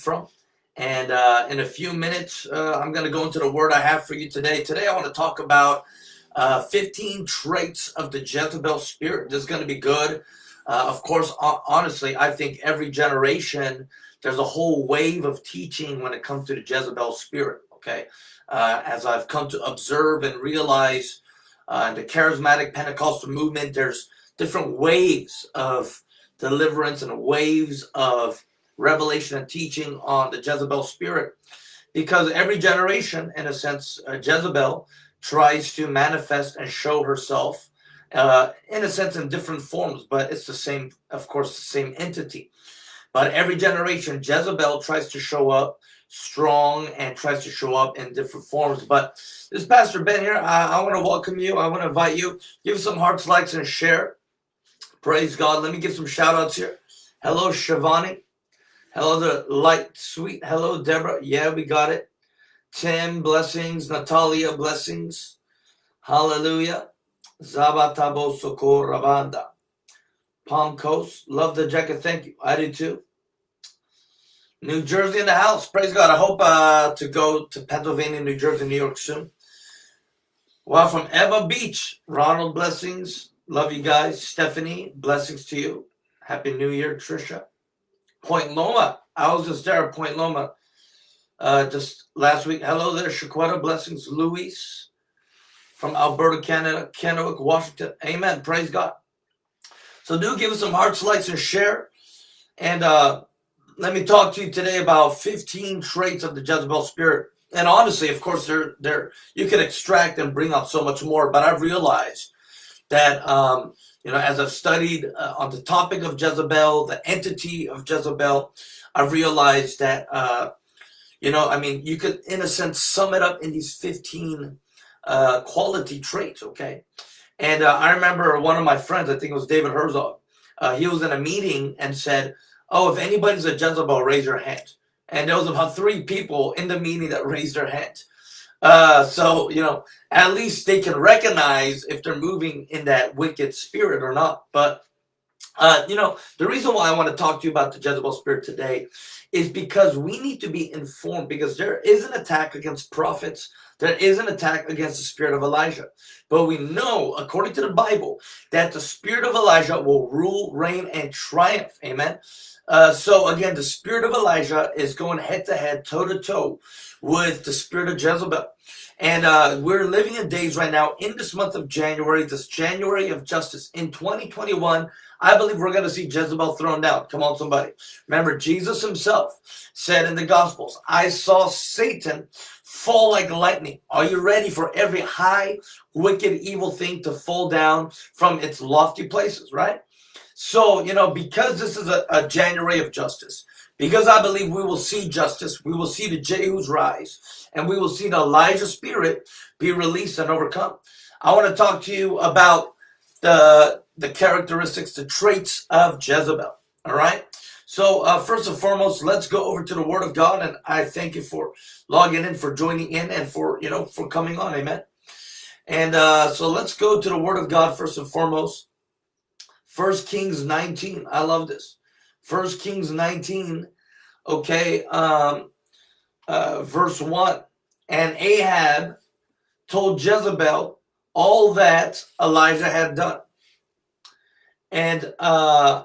from. And uh, in a few minutes, uh, I'm going to go into the word I have for you today. Today, I want to talk about uh, 15 traits of the Jezebel spirit. This is going to be good. Uh, of course, honestly, I think every generation, there's a whole wave of teaching when it comes to the Jezebel spirit, okay? Uh, as I've come to observe and realize uh, the charismatic Pentecostal movement, there's different waves of deliverance and waves of revelation and teaching on the Jezebel spirit. Because every generation, in a sense, uh, Jezebel tries to manifest and show herself uh, in a sense in different forms, but it's the same, of course, the same entity. But every generation, Jezebel tries to show up strong and tries to show up in different forms. But this Pastor Ben here, I, I want to welcome you. I want to invite you. Give some hearts, likes, and share. Praise God. Let me give some shout outs here. Hello, Shivani. Hello, the light, sweet. Hello, Deborah. Yeah, we got it. Tim, blessings. Natalia, blessings. Hallelujah. Zabatabo Sokor Rabanda. Palm Coast. Love the jacket. Thank you. I do too. New Jersey in the house. Praise God. I hope uh, to go to Pennsylvania, New Jersey, New York soon. Well, from Ewa Beach, Ronald, blessings. Love you guys. Stephanie, blessings to you. Happy New Year, Trisha. Point Loma. I was just there at Point Loma uh, just last week. Hello there, Shaquetta. Blessings, Luis from Alberta, Canada, Kennewick, Washington. Amen. Praise God. So do give us some hearts, likes, and share. And uh, let me talk to you today about 15 traits of the Jezebel spirit. And honestly, of course, there, there you can extract and bring out so much more. But I've realized that um, you know, as I've studied uh, on the topic of Jezebel, the entity of Jezebel, I've realized that uh, you know, I mean, you could, in a sense, sum it up in these 15 uh, quality traits, okay? And uh, I remember one of my friends, I think it was David Herzog, uh, he was in a meeting and said, oh, if anybody's a Jezebel, raise your hand. And there was about three people in the meeting that raised their hand. Uh, so, you know, at least they can recognize if they're moving in that wicked spirit or not. But, uh, you know, the reason why I want to talk to you about the Jezebel spirit today is because we need to be informed because there is an attack against prophets. There is an attack against the spirit of Elijah. But we know, according to the Bible, that the spirit of Elijah will rule, reign, and triumph. Amen. Uh, so again, the spirit of Elijah is going head to head, toe to toe with the spirit of Jezebel. And uh, we're living in days right now in this month of January, this January of justice in 2021. I believe we're going to see Jezebel thrown down. Come on, somebody. Remember, Jesus himself said in the Gospels, I saw Satan fall like lightning. Are you ready for every high, wicked, evil thing to fall down from its lofty places, right? So, you know, because this is a, a January of justice, because I believe we will see justice, we will see the Jehus rise, and we will see the Elijah spirit be released and overcome. I want to talk to you about the the characteristics, the traits of Jezebel. All right. So uh, first and foremost, let's go over to the Word of God, and I thank you for logging in, for joining in, and for you know for coming on. Amen. And uh, so let's go to the Word of God first and foremost. First Kings 19. I love this. First Kings 19. Okay. Um, uh, verse 1. And Ahab told Jezebel all that Elijah had done and uh,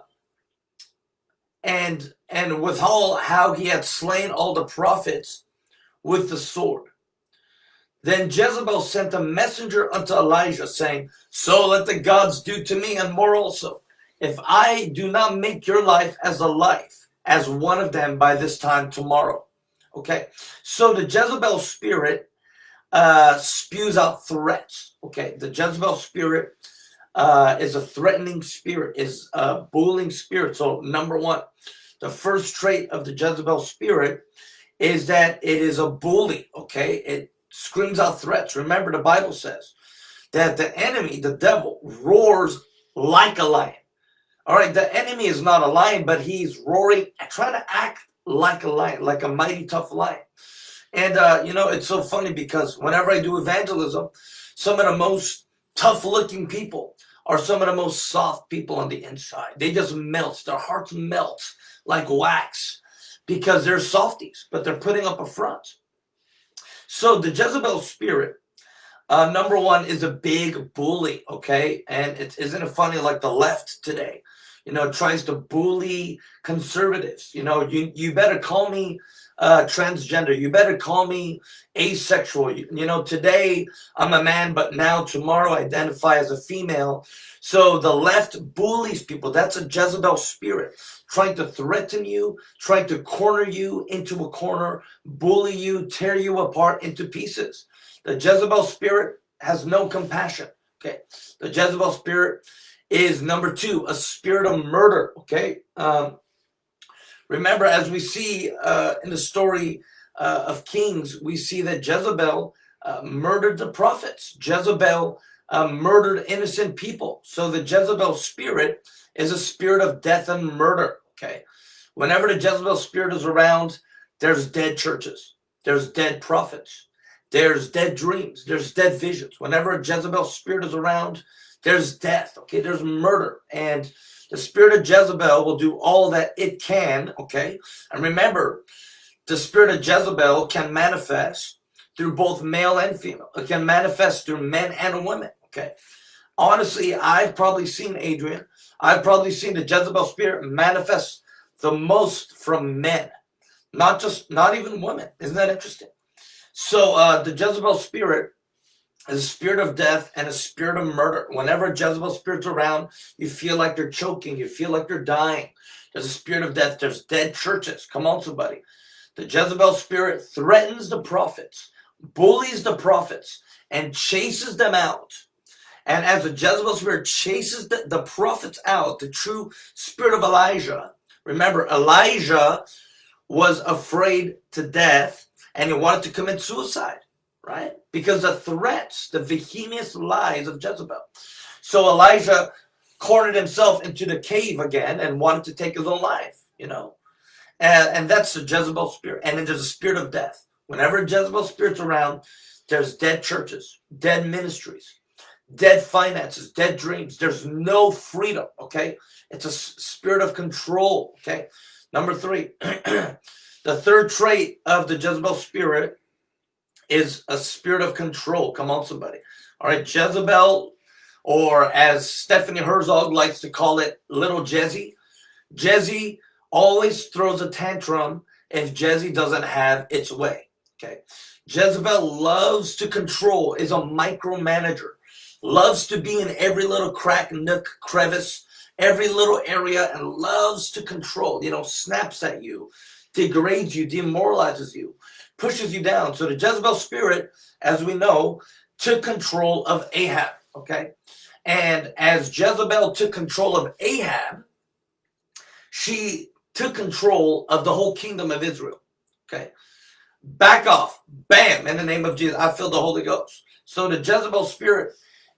and and withal how he had slain all the prophets with the sword. Then Jezebel sent a messenger unto Elijah, saying, So let the gods do to me and more also, if I do not make your life as a life, as one of them by this time tomorrow. Okay, so the Jezebel spirit uh, spews out threats. Okay, the Jezebel spirit uh, is a threatening spirit, is a bullying spirit. So number one, the first trait of the Jezebel spirit is that it is a bully, okay? It screams out threats. Remember the Bible says that the enemy, the devil, roars like a lion. All right, the enemy is not a lion, but he's roaring, trying to act like a lion, like a mighty tough lion. And, uh, you know, it's so funny because whenever I do evangelism, some of the most tough looking people are some of the most soft people on the inside. They just melt. Their hearts melt like wax. because they're softies, but they're putting up a front. So the Jezebel spirit, uh, number one, is a big bully, okay? And it isn't it funny like the left today, you know, tries to bully conservatives. You know, you, you better call me uh, transgender. You better call me asexual. You, you know, today I'm a man, but now tomorrow I identify as a female. So the left bullies people. That's a Jezebel spirit trying to threaten you, trying to corner you into a corner, bully you, tear you apart into pieces. The Jezebel spirit has no compassion. Okay. The Jezebel spirit is number two, a spirit of murder. Okay. Um, remember, as we see uh, in the story uh, of Kings, we see that Jezebel uh, murdered the prophets. Jezebel uh, murdered innocent people. So the Jezebel spirit is a spirit of death and murder. Okay. Whenever the Jezebel spirit is around, there's dead churches, there's dead prophets, there's dead dreams, there's dead visions. Whenever a Jezebel spirit is around, there's death. Okay. There's murder. And the spirit of Jezebel will do all that it can. Okay. And remember, the spirit of Jezebel can manifest through both male and female. It can manifest through men and women. Okay. Honestly, I've probably seen Adrian. I've probably seen the Jezebel spirit manifest the most from men, not just, not even women. Isn't that interesting? So uh, the Jezebel spirit a spirit of death and a spirit of murder. Whenever Jezebel spirit's around, you feel like they're choking. You feel like they're dying. There's a spirit of death. There's dead churches. Come on, somebody. The Jezebel spirit threatens the prophets, bullies the prophets, and chases them out and as the Jezebel spirit chases the, the prophets out, the true spirit of Elijah, remember, Elijah was afraid to death and he wanted to commit suicide, right? Because the threats, the vehement lies of Jezebel. So Elijah cornered himself into the cave again and wanted to take his own life, you know. And, and that's the Jezebel spirit. And then there's a spirit of death. Whenever Jezebel spirit's around, there's dead churches, dead ministries, dead finances, dead dreams. There's no freedom, okay? It's a spirit of control, okay? Number three, the third trait of the Jezebel spirit is a spirit of control. Come on, somebody. All right, Jezebel, or as Stephanie Herzog likes to call it, little Jezzy. Jezzy always throws a tantrum if Jezzy doesn't have its way, okay? Jezebel loves to control, is a micromanager loves to be in every little crack, nook, crevice, every little area, and loves to control, you know, snaps at you, degrades you, demoralizes you, pushes you down. So the Jezebel spirit, as we know, took control of Ahab, okay? And as Jezebel took control of Ahab, she took control of the whole kingdom of Israel, okay? Back off, bam, in the name of Jesus, I feel the Holy Ghost. So the Jezebel spirit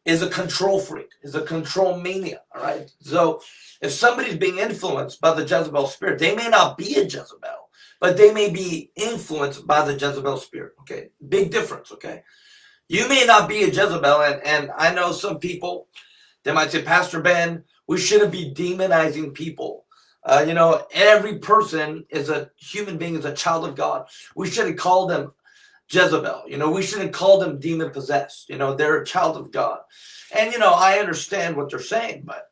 is a control freak, is a control mania, all right? So if somebody's being influenced by the Jezebel spirit, they may not be a Jezebel, but they may be influenced by the Jezebel spirit, okay? Big difference, okay? You may not be a Jezebel, and, and I know some people, they might say, Pastor Ben, we shouldn't be demonizing people. Uh, you know, every person is a human being, is a child of God. We shouldn't call them Jezebel. You know, we shouldn't call them demon possessed. You know, they're a child of God. And, you know, I understand what they're saying, but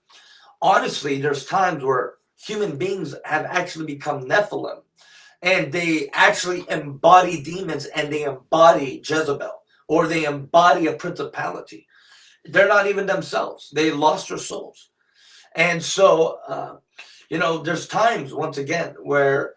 honestly, there's times where human beings have actually become Nephilim and they actually embody demons and they embody Jezebel or they embody a principality. They're not even themselves. They lost their souls. And so, uh, you know, there's times, once again, where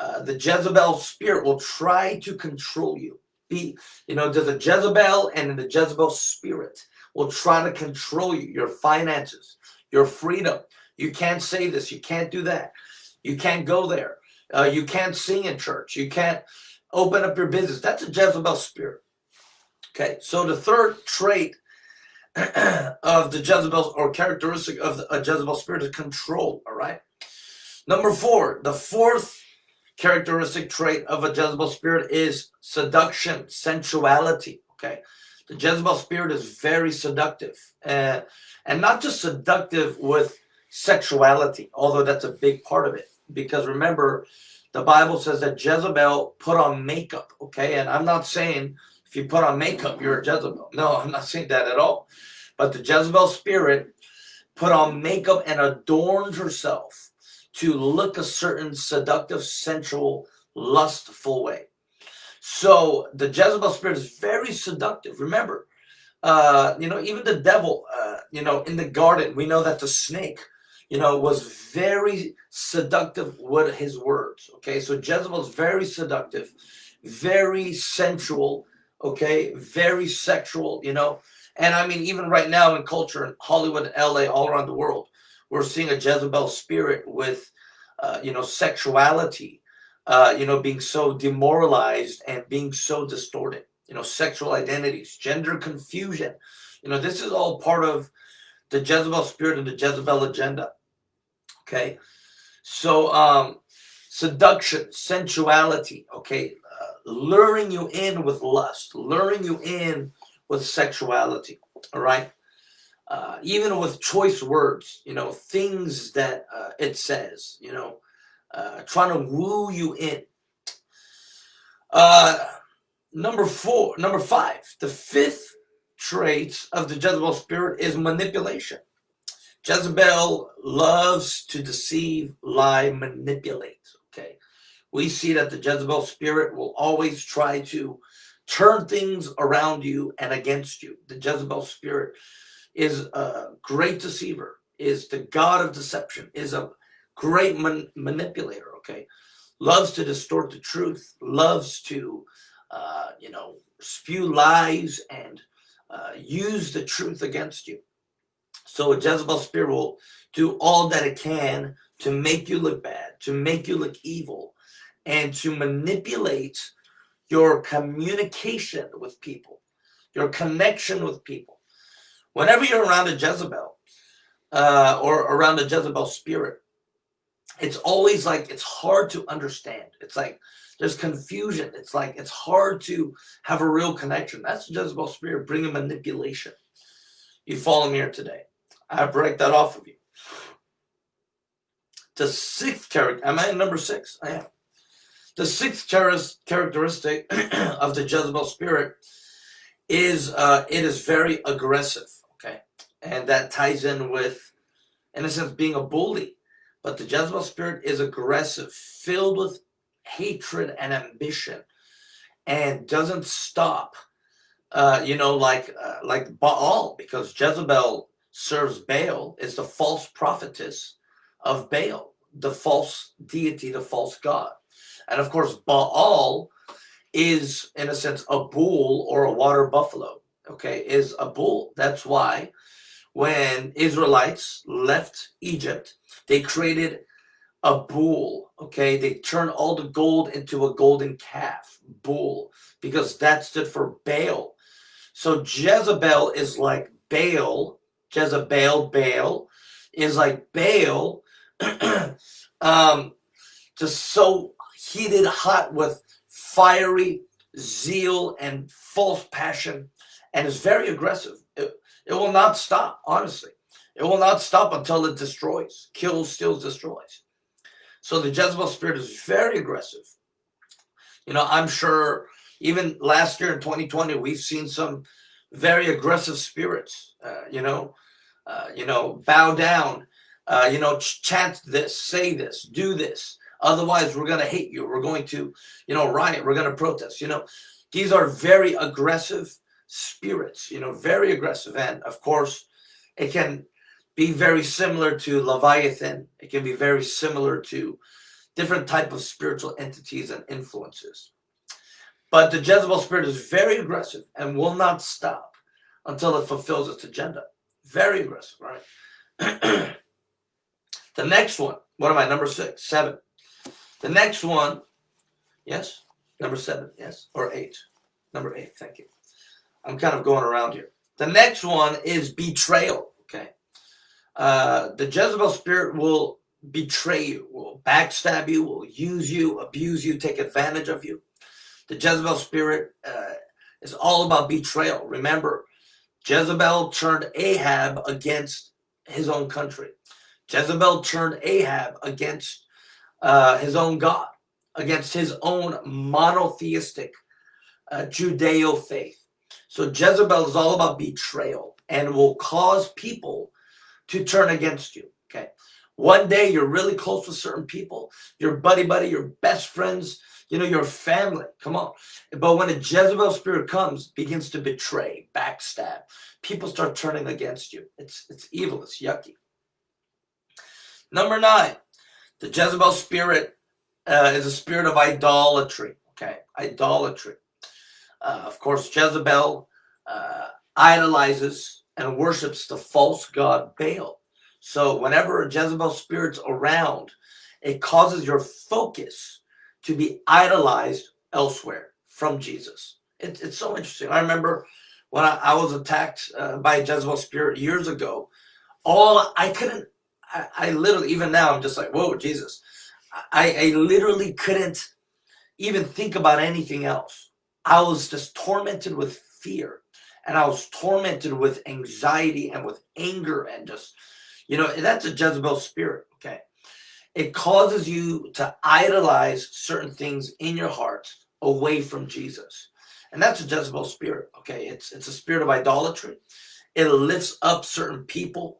uh, the Jezebel spirit will try to control you be, you know, there's a Jezebel and the Jezebel spirit will try to control you, your finances, your freedom. You can't say this, you can't do that. You can't go there. Uh, you can't sing in church. You can't open up your business. That's a Jezebel spirit. Okay, so the third trait of the Jezebel or characteristic of the, a Jezebel spirit is control, all right? Number four, the fourth characteristic trait of a Jezebel spirit is seduction, sensuality. Okay. The Jezebel spirit is very seductive uh, and not just seductive with sexuality, although that's a big part of it. Because remember, the Bible says that Jezebel put on makeup, okay? And I'm not saying if you put on makeup, you're a Jezebel. No, I'm not saying that at all. But the Jezebel spirit put on makeup and adorned herself to look a certain seductive, sensual, lustful way. So the Jezebel spirit is very seductive. Remember, uh, you know, even the devil, uh, you know, in the garden, we know that the snake, you know, was very seductive with his words. Okay, so Jezebel is very seductive, very sensual, okay, very sexual, you know. And I mean, even right now in culture in Hollywood and LA, all around the world, we're seeing a Jezebel spirit with, uh, you know, sexuality, uh, you know, being so demoralized and being so distorted, you know, sexual identities, gender confusion. You know, this is all part of the Jezebel spirit and the Jezebel agenda. Okay. So, um, seduction, sensuality, okay, uh, luring you in with lust, luring you in with sexuality, all right? Uh, even with choice words, you know, things that uh, it says, you know, uh, trying to woo you in. Uh, number four, number five, the fifth trait of the Jezebel spirit is manipulation. Jezebel loves to deceive, lie, manipulate. Okay. We see that the Jezebel spirit will always try to turn things around you and against you. The Jezebel spirit is a great deceiver, is the god of deception, is a great man manipulator, okay? Loves to distort the truth, loves to, uh, you know, spew lies and uh, use the truth against you. So a Jezebel spirit will do all that it can to make you look bad, to make you look evil, and to manipulate your communication with people, your connection with people. Whenever you're around a Jezebel uh, or around a Jezebel spirit, it's always like it's hard to understand. It's like there's confusion. It's like it's hard to have a real connection. That's the Jezebel spirit bringing manipulation. You follow me here today. I break that off of you. The sixth character, am I number six? I am. The sixth characteristic of the Jezebel spirit is uh, it is very aggressive, okay? And that ties in with, in a sense, being a bully. But the Jezebel spirit is aggressive, filled with hatred and ambition, and doesn't stop. Uh, you know, like uh, like Baal, because Jezebel serves Baal, is the false prophetess of Baal, the false deity, the false god. And of course, Baal is, in a sense, a bull or a water buffalo, okay, is a bull. That's why when Israelites left Egypt, they created a bull, okay? They turned all the gold into a golden calf, bull, because that stood for Baal. So Jezebel is like Baal, Jezebel, Baal, is like Baal, um, just so heated hot with fiery zeal and false passion and is very aggressive. It, it will not stop, honestly. It will not stop until it destroys, kills, steals, destroys. So the Jezebel spirit is very aggressive. You know, I'm sure even last year in 2020, we've seen some very aggressive spirits, uh, you know, uh, you know, bow down, uh, you know, chant this, say this, do this. Otherwise, we're going to hate you. We're going to, you know, riot. We're going to protest. You know, these are very aggressive spirits, you know, very aggressive. And of course, it can be very similar to Leviathan. It can be very similar to different type of spiritual entities and influences. But the Jezebel spirit is very aggressive and will not stop until it fulfills its agenda. Very aggressive, right? the next one, what am I, number six, seven. The next one, yes, number seven, yes, or eight. Number eight, thank you. I'm kind of going around here. The next one is betrayal, okay? Uh, the Jezebel spirit will betray you, will backstab you, will use you, abuse you, take advantage of you. The Jezebel spirit uh, is all about betrayal. Remember, Jezebel turned Ahab against his own country. Jezebel turned Ahab against uh, his own God. against his own monotheistic uh, Judeo faith. So Jezebel is all about betrayal and will cause people to turn against you. Okay. One day you're really close with certain people, your buddy buddy, your best friends, you know, your family. Come on. But when a Jezebel spirit comes, begins to betray, backstab, people start turning against you. It's it's evil, it's yucky. Number nine, the Jezebel spirit uh, is a spirit of idolatry. Okay, idolatry. Uh, of course, Jezebel uh, idolizes and worships the false god Baal. So whenever a Jezebel spirit's around, it causes your focus to be idolized elsewhere from Jesus. It, it's so interesting. I remember when I, I was attacked uh, by a Jezebel spirit years ago, all I couldn't, I, I, literally, even now, I'm just like, whoa, Jesus. I, I literally couldn't even think about anything else. I was just tormented with fear and I was tormented with anxiety and with anger and just, you know, that's a Jezebel spirit, okay? It causes you to idolize certain things in your heart away from Jesus. And that's a Jezebel spirit, okay? It's, it's a spirit of idolatry. It lifts up certain people.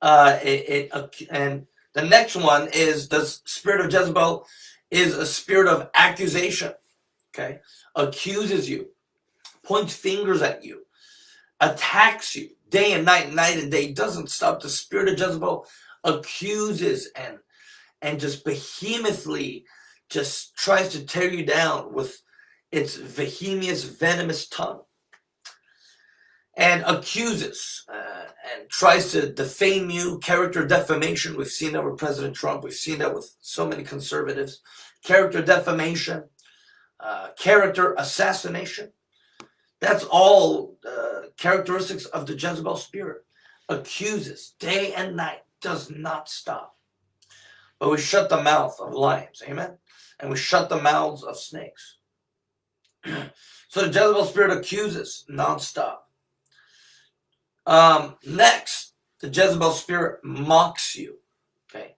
Uh, it, it and the next one is the spirit of Jezebel is a spirit of accusation, okay? Accuses you, points fingers at you, attacks you day and night, night and day, doesn't stop. The spirit of Jezebel accuses and and just behemothly just tries to tear you down with its vehemious, venomous tongue and accuses uh, and tries to defame you, character defamation. We've seen that with President Trump. We've seen that with so many conservatives. Character defamation, uh, character assassination. That's all uh, characteristics of the Jezebel spirit. Accuses day and night, does not stop. But we shut the mouth of lions, amen? And we shut the mouths of snakes. so the Jezebel spirit accuses nonstop. Um, next, the Jezebel spirit mocks you. Okay,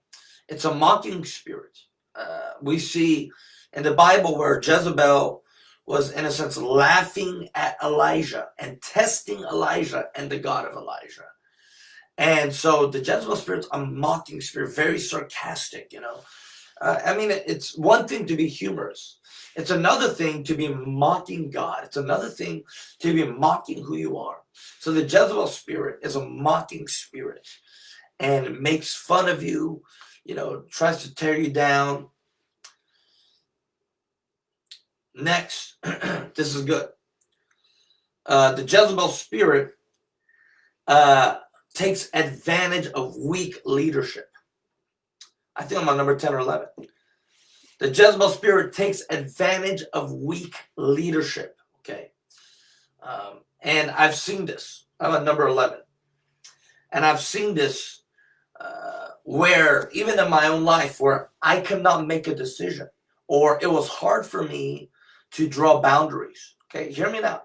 it's a mocking spirit. Uh, we see in the Bible where Jezebel was in a sense laughing at Elijah and testing Elijah and the God of Elijah. And so the Jezebel spirit's a mocking spirit, very sarcastic, you know. Uh, I mean, it's one thing to be humorous. It's another thing to be mocking God. It's another thing to be mocking who you are. So the Jezebel spirit is a mocking spirit and makes fun of you, you know, tries to tear you down, Next, this is good. Uh, the Jezebel spirit uh, takes advantage of weak leadership. I think I'm on number 10 or 11. The Jezebel spirit takes advantage of weak leadership. Okay. Um, and I've seen this. I'm on number 11. And I've seen this uh, where, even in my own life, where I could not make a decision or it was hard for me to draw boundaries. Okay, hear me now.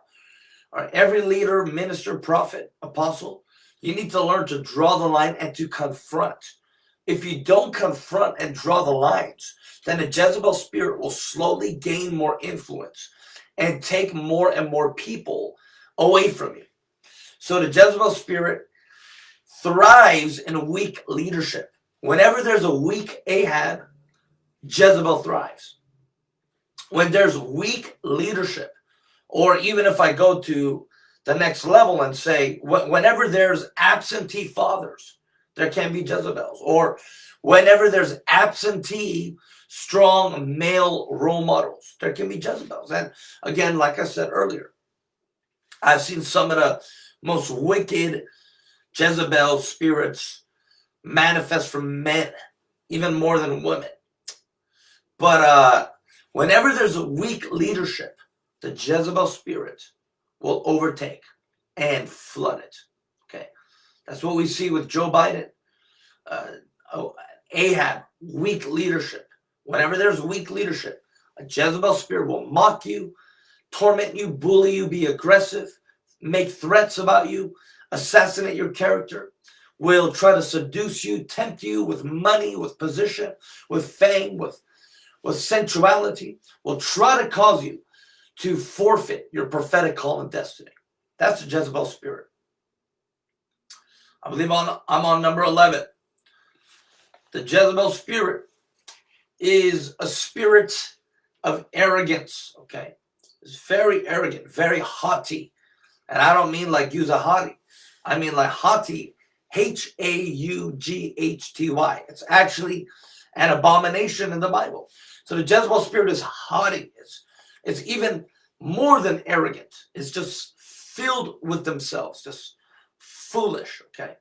All right, every leader, minister, prophet, apostle, you need to learn to draw the line and to confront. If you don't confront and draw the lines, then the Jezebel spirit will slowly gain more influence and take more and more people away from you. So the Jezebel spirit thrives in weak leadership. Whenever there's a weak Ahab, Jezebel thrives when there's weak leadership, or even if I go to the next level and say, whenever there's absentee fathers, there can be Jezebels, or whenever there's absentee strong male role models, there can be Jezebels. And again, like I said earlier, I've seen some of the most wicked Jezebel spirits manifest from men, even more than women. But uh, Whenever there's a weak leadership, the Jezebel spirit will overtake and flood it. Okay, that's what we see with Joe Biden. Uh, oh, Ahab, weak leadership. Whenever there's weak leadership, a Jezebel spirit will mock you, torment you, bully you, be aggressive, make threats about you, assassinate your character, will try to seduce you, tempt you with money, with position, with fame, with with sensuality will try to cause you to forfeit your prophetic call and destiny. That's the Jezebel spirit. I believe on, I'm on number 11. The Jezebel spirit is a spirit of arrogance, okay? It's very arrogant, very haughty. And I don't mean like use a haughty. I mean like haughty, H-A-U-G-H-T-Y. It's actually an abomination in the Bible. So the Jezebel spirit is haughty. It's, it's even more than arrogant. It's just filled with themselves, just foolish, okay?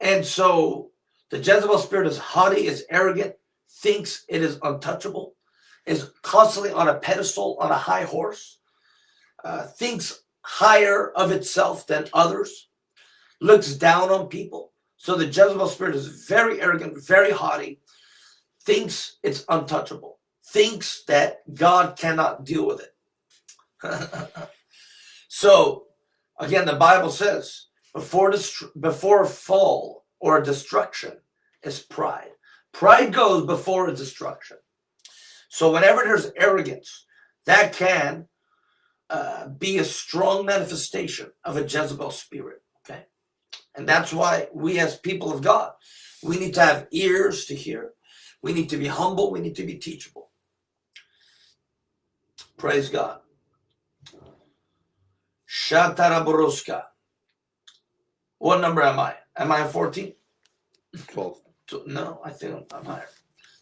And so the Jezebel spirit is haughty, is arrogant, thinks it is untouchable, is constantly on a pedestal, on a high horse, uh, thinks higher of itself than others, looks down on people. So the Jezebel spirit is very arrogant, very haughty, thinks it's untouchable, thinks that God cannot deal with it. so again, the Bible says before before fall or destruction is pride. Pride goes before a destruction. So whenever there's arrogance, that can uh, be a strong manifestation of a Jezebel spirit. Okay, and that's why we as people of God, we need to have ears to hear. We need to be humble. We need to be teachable. Praise God. Shataraburuska. What number am I? Am I 14? 12. No, I think I'm higher.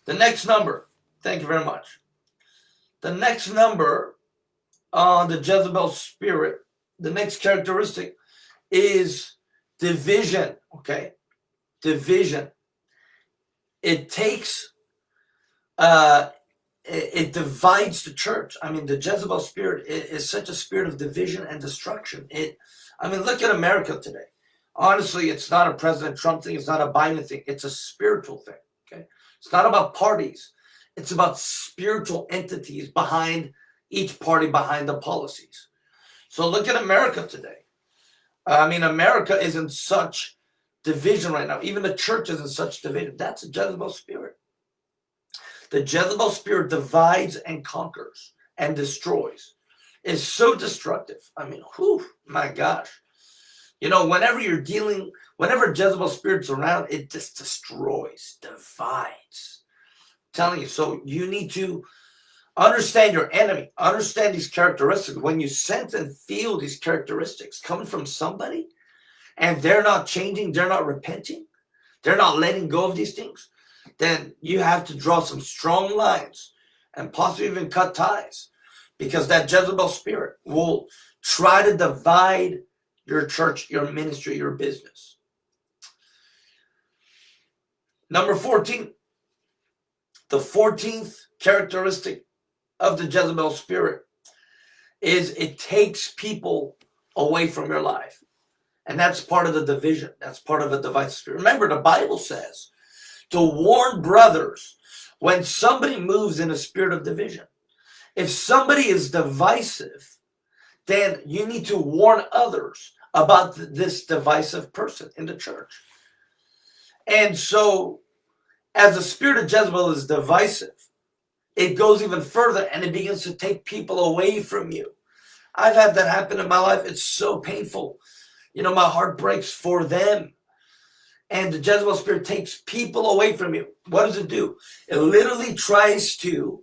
The next number, thank you very much. The next number on the Jezebel spirit, the next characteristic is division, okay? Division. It takes, uh, it, it divides the church. I mean, the Jezebel spirit is, is such a spirit of division and destruction. It, I mean, look at America today honestly, it's not a President Trump thing. It's not a Biden thing. It's a spiritual thing. Okay. It's not about parties. It's about spiritual entities behind each party, behind the policies. So look at America today. I mean, America is in such division right now. Even the church is in such division. That's a Jezebel spirit. The Jezebel spirit divides and conquers and destroys. It's so destructive. I mean, whew, my gosh. You know, whenever you're dealing, whenever Jezebel spirit's around, it just destroys, divides. I'm telling you, so you need to understand your enemy, understand these characteristics. When you sense and feel these characteristics coming from somebody and they're not changing, they're not repenting, they're not letting go of these things, then you have to draw some strong lines and possibly even cut ties because that Jezebel spirit will try to divide your church, your ministry, your business. Number 14, the 14th characteristic of the Jezebel spirit is it takes people away from your life. And that's part of the division. That's part of a divisive spirit. Remember, the Bible says to warn brothers when somebody moves in a spirit of division. If somebody is divisive, then you need to warn others about this divisive person in the church. And so, as the spirit of Jezebel is divisive, it goes even further and it begins to take people away from you. I've had that happen in my life. It's so painful. You know, my heart breaks for them. And the Jezebel spirit takes people away from you. What does it do? It literally tries to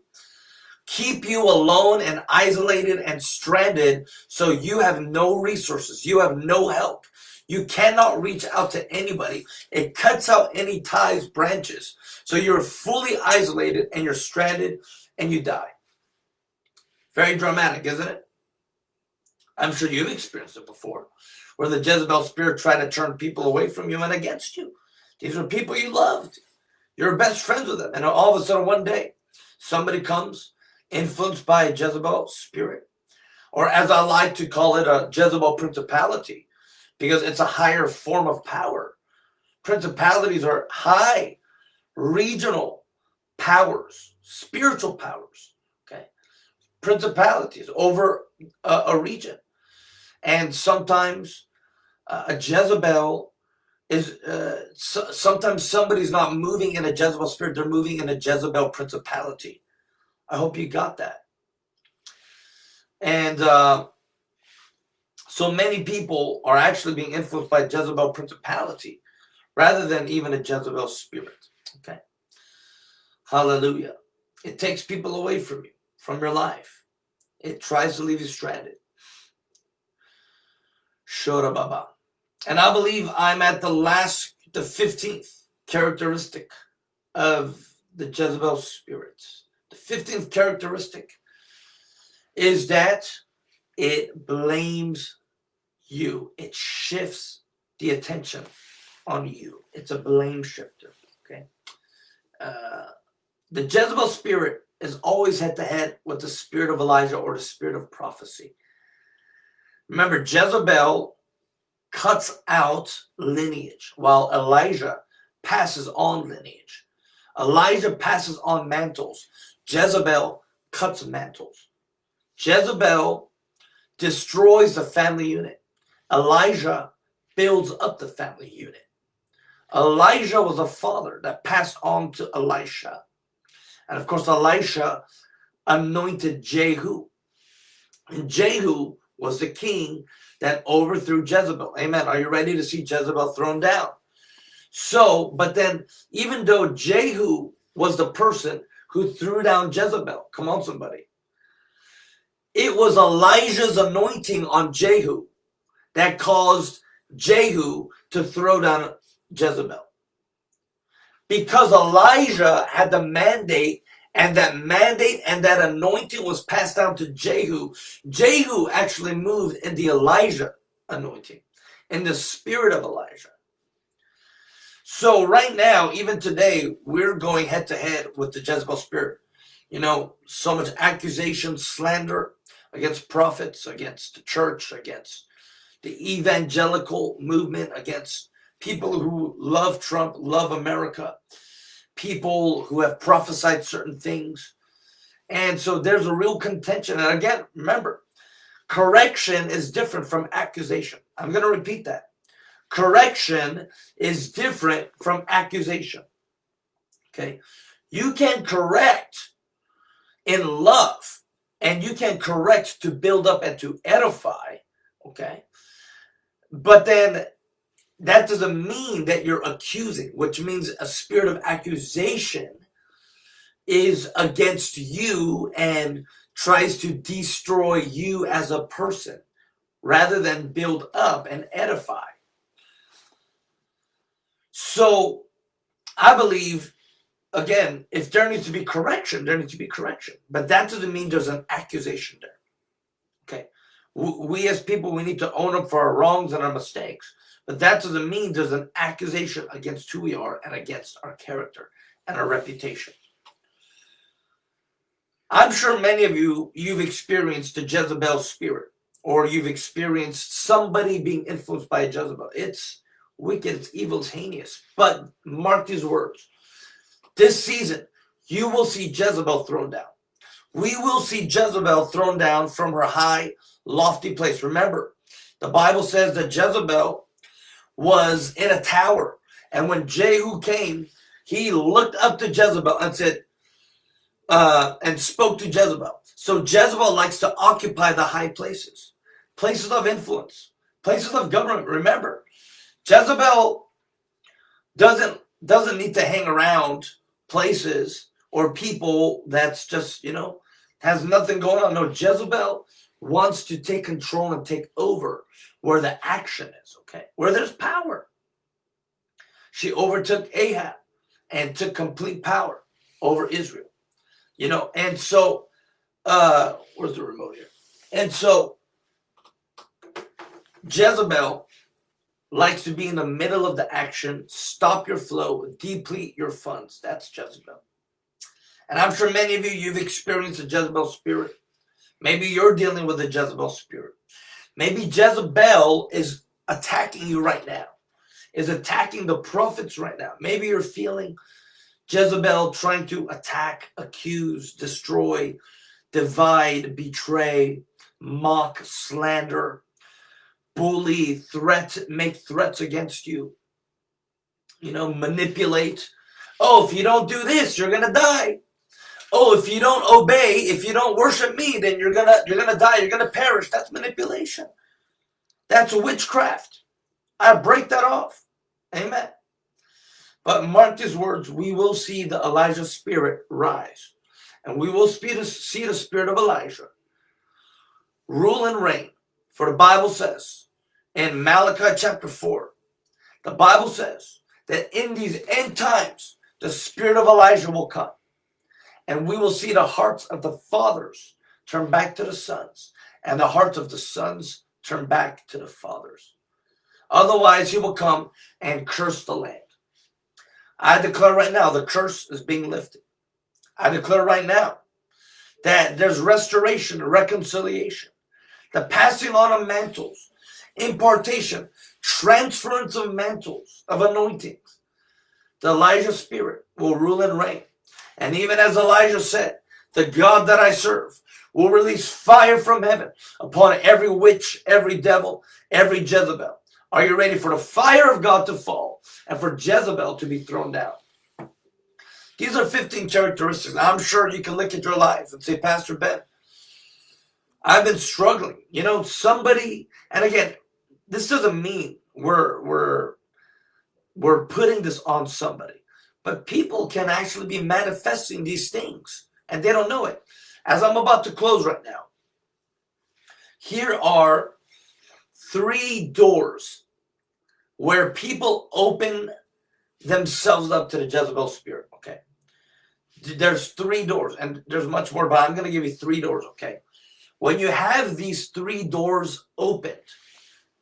keep you alone and isolated and stranded so you have no resources. You have no help. You cannot reach out to anybody. It cuts out any ties, branches. So you're fully isolated and you're stranded and you die. Very dramatic, isn't it? I'm sure you've experienced it before, where the Jezebel spirit tried to turn people away from you and against you. These are people you loved. You're best friends with them. And all of a sudden, one day, somebody comes influenced by a Jezebel spirit, or as I like to call it, a Jezebel principality, because it's a higher form of power. Principalities are high regional powers, spiritual powers, okay? Principalities over a, a region. And sometimes uh, a Jezebel is, uh, so, sometimes somebody's not moving in a Jezebel spirit, they're moving in a Jezebel principality I hope you got that. And uh, so many people are actually being influenced by Jezebel principality rather than even a Jezebel spirit. Okay. Hallelujah. It takes people away from you, from your life. It tries to leave you stranded. Shora Baba. And I believe I'm at the last, the 15th characteristic of the Jezebel spirit. The 15th characteristic is that it blames you. It shifts the attention on you. It's a blame shifter. Okay. Uh, the Jezebel spirit is always head to head with the spirit of Elijah or the spirit of prophecy. Remember, Jezebel cuts out lineage while Elijah passes on lineage. Elijah passes on mantles. Jezebel cuts mantles. Jezebel destroys the family unit. Elijah builds up the family unit. Elijah was a father that passed on to Elisha. And of course, Elisha anointed Jehu. And Jehu was the king that overthrew Jezebel. Amen. Are you ready to see Jezebel thrown down? So, but then even though Jehu was the person who threw down Jezebel, come on, somebody. It was Elijah's anointing on Jehu that caused Jehu to throw down Jezebel. Because Elijah had the mandate and that mandate and that anointing was passed down to Jehu. Jehu actually moved in the Elijah anointing, in the spirit of Elijah. So right now, even today, we're going head to head with the Jezebel spirit. You know, so much accusation, slander against prophets, against the church, against the evangelical movement, against people who love Trump, love America, people who have prophesied certain things. And so there's a real contention. And again, remember, correction is different from accusation. I'm going to repeat that. Correction is different from accusation. Okay. You can correct in love and you can correct to build up and to edify. Okay. But then that doesn't mean that you're accusing, which means a spirit of accusation is against you and tries to destroy you as a person rather than build up and edify. So I believe, again, if there needs to be correction, there needs to be correction. But that doesn't mean there's an accusation there. Okay. We as people, we need to own up for our wrongs and our mistakes. But that doesn't mean there's an accusation against who we are and against our character and our reputation. I'm sure many of you, you've experienced the Jezebel spirit or you've experienced somebody being influenced by Jezebel. It's wicked, it's evil, it's heinous. But mark these words. This season, you will see Jezebel thrown down. We will see Jezebel thrown down from her high, lofty place. Remember, the Bible says that Jezebel was in a tower. And when Jehu came, he looked up to Jezebel and said, uh, and spoke to Jezebel. So Jezebel likes to occupy the high places, places of influence, places of government. Remember, Jezebel doesn't doesn't need to hang around places or people that's just, you know, has nothing going on. No, Jezebel wants to take control and take over where the action is, okay? Where there's power. She overtook Ahab and took complete power over Israel. You know, and so uh where's the remote here? And so Jezebel likes to be in the middle of the action, stop your flow, deplete your funds. That's Jezebel. And I'm sure many of you, you've experienced a Jezebel spirit. Maybe you're dealing with a Jezebel spirit. Maybe Jezebel is attacking you right now, is attacking the prophets right now. Maybe you're feeling Jezebel trying to attack, accuse, destroy, divide, betray, mock, slander, bully, threat, make threats against you. You know, manipulate. Oh, if you don't do this, you're going to die. Oh, if you don't obey, if you don't worship me, then you're gonna you're gonna die, you're gonna perish. That's manipulation. That's witchcraft. I break that off. Amen. But mark these words, we will see the Elijah spirit rise. And we will see the spirit of Elijah rule and reign. For the Bible says in Malachi chapter 4, the Bible says that in these end times, the spirit of Elijah will come. And we will see the hearts of the fathers turn back to the sons, and the hearts of the sons turn back to the fathers. Otherwise, he will come and curse the land. I declare right now the curse is being lifted. I declare right now that there's restoration, reconciliation, the passing on of mantles, impartation, transference of mantles, of anointings. The Elijah spirit will rule and reign. And even as Elijah said, the God that I serve will release fire from heaven upon every witch, every devil, every Jezebel. Are you ready for the fire of God to fall and for Jezebel to be thrown down? These are 15 characteristics. I'm sure you can look at your life and say, Pastor Ben, I've been struggling. You know, somebody, and again, this doesn't mean we're we're we're putting this on somebody. But people can actually be manifesting these things and they don't know it. As I'm about to close right now, here are three doors where people open themselves up to the Jezebel spirit. Okay. There's three doors, and there's much more, but I'm going to give you three doors. Okay. When you have these three doors opened,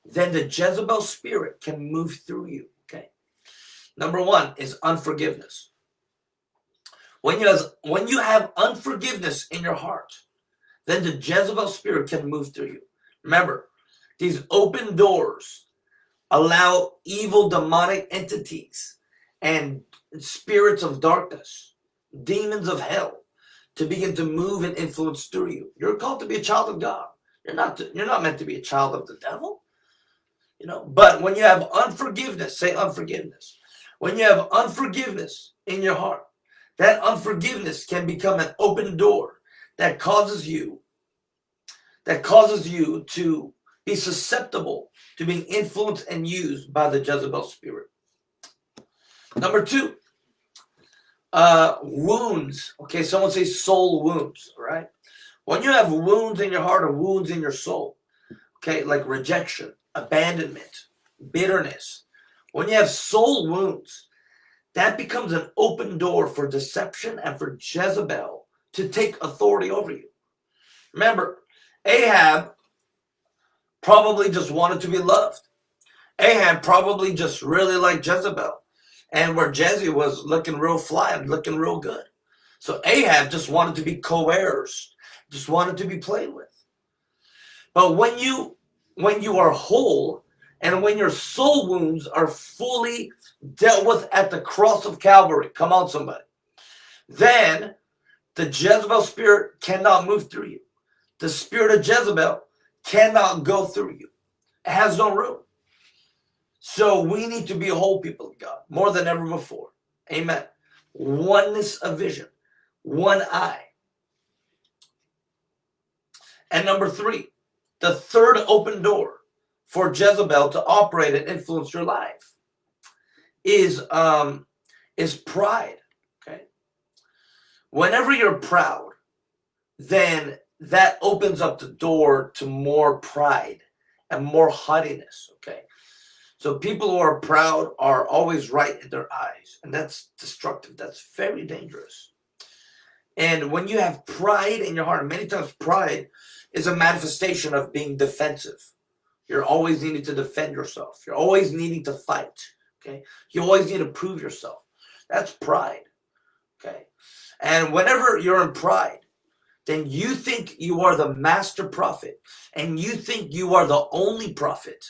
then the Jezebel spirit can move through you. Number one is unforgiveness. When you, have, when you have unforgiveness in your heart, then the Jezebel spirit can move through you. Remember, these open doors allow evil demonic entities and spirits of darkness, demons of hell, to begin to move and influence through you. You're called to be a child of God. You're not to, you're not meant to be a child of the devil. You know, but when you have unforgiveness, say unforgiveness. When you have unforgiveness in your heart, that unforgiveness can become an open door that causes you that causes you to be susceptible to being influenced and used by the Jezebel spirit. Number two, uh, wounds. Okay, someone say soul wounds, right? When you have wounds in your heart or wounds in your soul, okay, like rejection, abandonment, bitterness, when you have soul wounds, that becomes an open door for deception and for Jezebel to take authority over you. Remember, Ahab probably just wanted to be loved. Ahab probably just really liked Jezebel and where Jesse was looking real fly and looking real good. So Ahab just wanted to be coerced, just wanted to be played with. But when you when you are whole and when your soul wounds are fully dealt with at the cross of Calvary, come on somebody, then the Jezebel spirit cannot move through you. The spirit of Jezebel cannot go through you. It has no room. So we need to be whole people of God more than ever before. Amen. Oneness of vision, one eye. And number three, the third open door for Jezebel to operate and influence your life is um, is pride. Okay. Whenever you're proud, then that opens up the door to more pride and more haughtiness. Okay. So people who are proud are always right in their eyes, and that's destructive. That's very dangerous. And when you have pride in your heart, many times pride is a manifestation of being defensive. You're always needing to defend yourself. You're always needing to fight. Okay. You always need to prove yourself. That's pride. Okay. And whenever you're in pride, then you think you are the master prophet and you think you are the only prophet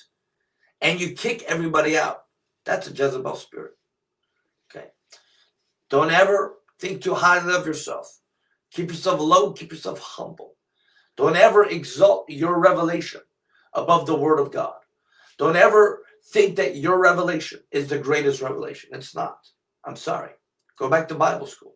and you kick everybody out. That's a Jezebel spirit. Okay. Don't ever think too highly of yourself. Keep yourself low, keep yourself humble. Don't ever exalt your revelation above the word of God. Don't ever think that your revelation is the greatest revelation. It's not. I'm sorry. Go back to Bible school.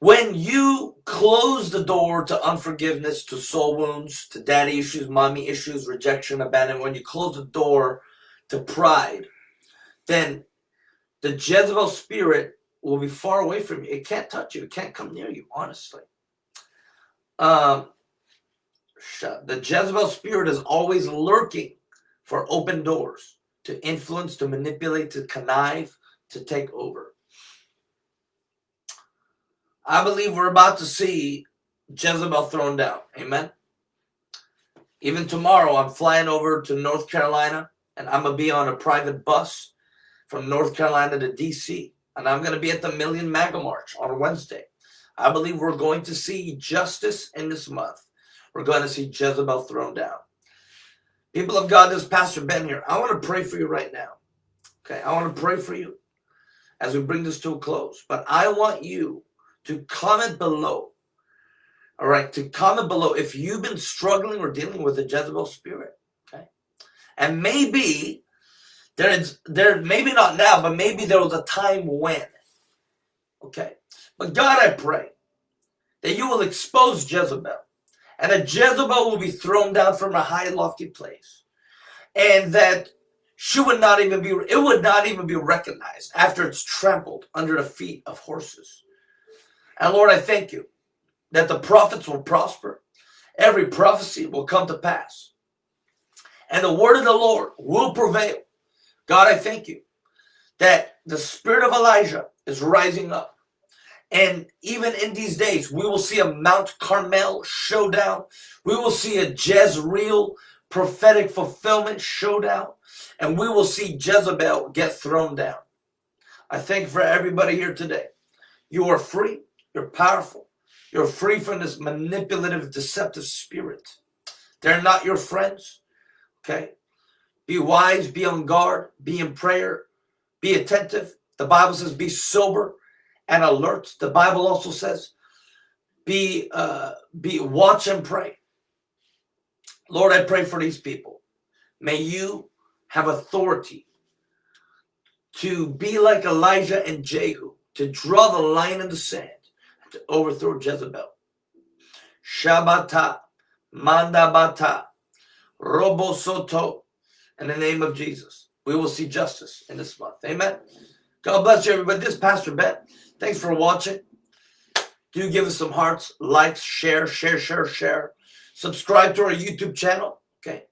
When you close the door to unforgiveness, to soul wounds, to daddy issues, mommy issues, rejection, abandonment, when you close the door to pride, then the Jezebel spirit will be far away from you. It can't touch you. It can't come near you, honestly. Um, the Jezebel spirit is always lurking for open doors to influence, to manipulate, to connive, to take over. I believe we're about to see Jezebel thrown down. Amen. Even tomorrow, I'm flying over to North Carolina and I'm going to be on a private bus from North Carolina to DC. And I'm going to be at the Million MAGA March on Wednesday. I believe we're going to see justice in this month. We're going to see Jezebel thrown down. People of God, this Pastor Ben here. I want to pray for you right now. Okay, I want to pray for you as we bring this to a close. But I want you to comment below. All right, to comment below if you've been struggling or dealing with a Jezebel spirit. Okay, and maybe there is there maybe not now, but maybe there was a time when. Okay, but God, I pray that you will expose Jezebel, and that Jezebel will be thrown down from a high lofty place, and that she would not even be it would not even be recognized after it's trampled under the feet of horses. And Lord, I thank you that the prophets will prosper. Every prophecy will come to pass. And the word of the Lord will prevail. God, I thank you that the spirit of Elijah is rising up. And even in these days, we will see a Mount Carmel showdown. We will see a Jezreel prophetic fulfillment showdown. And we will see Jezebel get thrown down. I thank for everybody here today. You are free. You're powerful. You're free from this manipulative, deceptive spirit. They're not your friends. Okay? Be wise, be on guard, be in prayer, be attentive. The Bible says be sober and alert. The Bible also says be uh, be watch and pray. Lord, I pray for these people. May you have authority to be like Elijah and Jehu, to draw the line in the sand to overthrow Jezebel. Shabata, Mandabata, Robo Soto, in the name of Jesus. We will see justice in this month. Amen. God bless you, everybody. This Pastor Ben. Thanks for watching. Do give us some hearts, likes, share, share, share, share. Subscribe to our YouTube channel. Okay.